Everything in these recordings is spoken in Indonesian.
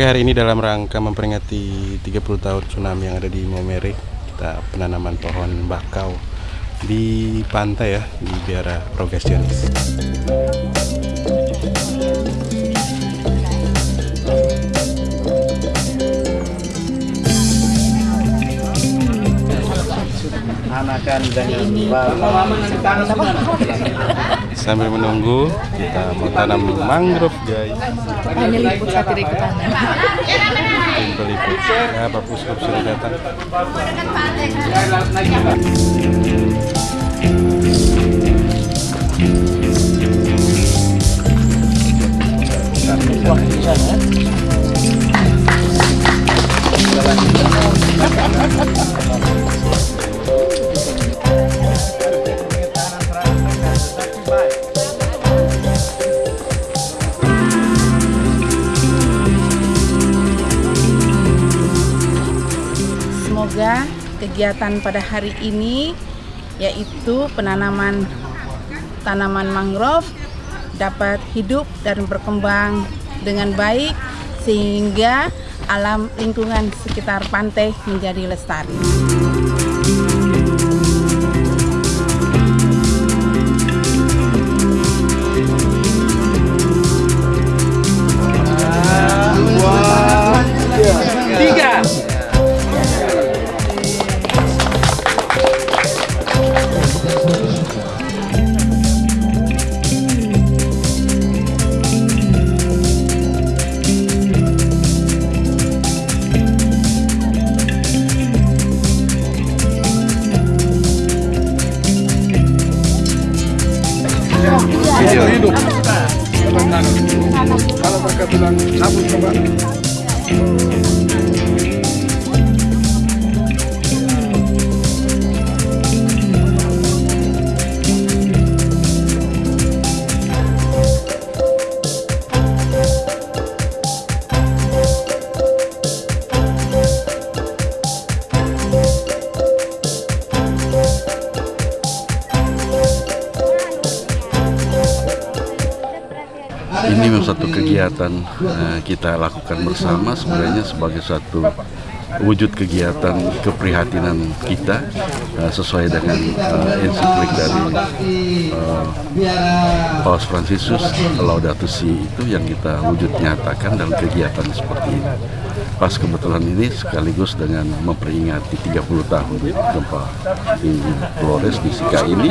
Oke hari ini dalam rangka memperingati 30 tahun tsunami yang ada di Momere Kita penanaman pohon bakau di pantai ya di Biara Rogasionis anakan dengan Sambil menunggu kita mau tanam mangrove guys. Hanya liput satu tanah. Tim peliput Ya Pak Puskop sudah datang Semoga kegiatan pada hari ini yaitu penanaman tanaman mangrove dapat hidup dan berkembang dengan baik sehingga alam lingkungan sekitar pantai menjadi lestari. Hidup. Kalau mereka bilang sabun coba Ini memang satu kegiatan eh, kita lakukan bersama sebenarnya sebagai suatu wujud kegiatan keprihatinan kita eh, sesuai dengan eh, ensiklik dari eh, Paus Fransiskus Laudato Si itu yang kita wujud nyatakan dalam kegiatan seperti ini. Pas kebetulan ini sekaligus dengan memperingati 30 tahun gempa di Flores di Sika ini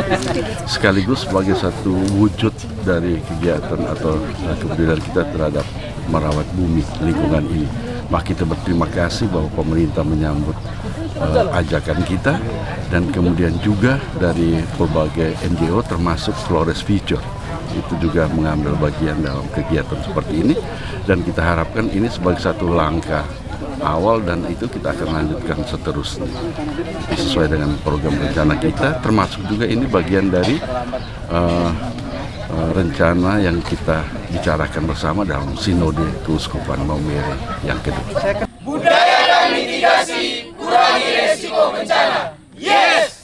sekaligus sebagai satu wujud dari kegiatan atau kepedulian kita terhadap merawat bumi lingkungan ini. Maka kita berterima kasih bahwa pemerintah menyambut eh, ajakan kita dan kemudian juga dari berbagai NGO termasuk Flores Future itu juga mengambil bagian dalam kegiatan seperti ini dan kita harapkan ini sebagai satu langkah awal dan itu kita akan lanjutkan seterusnya sesuai dengan program rencana kita termasuk juga ini bagian dari eh, eh, rencana yang kita bicarakan bersama dalam sinode keuskupan Maumere yang kedua. Budaya dan mitigasi, kurangi resiko bencana. Yeay!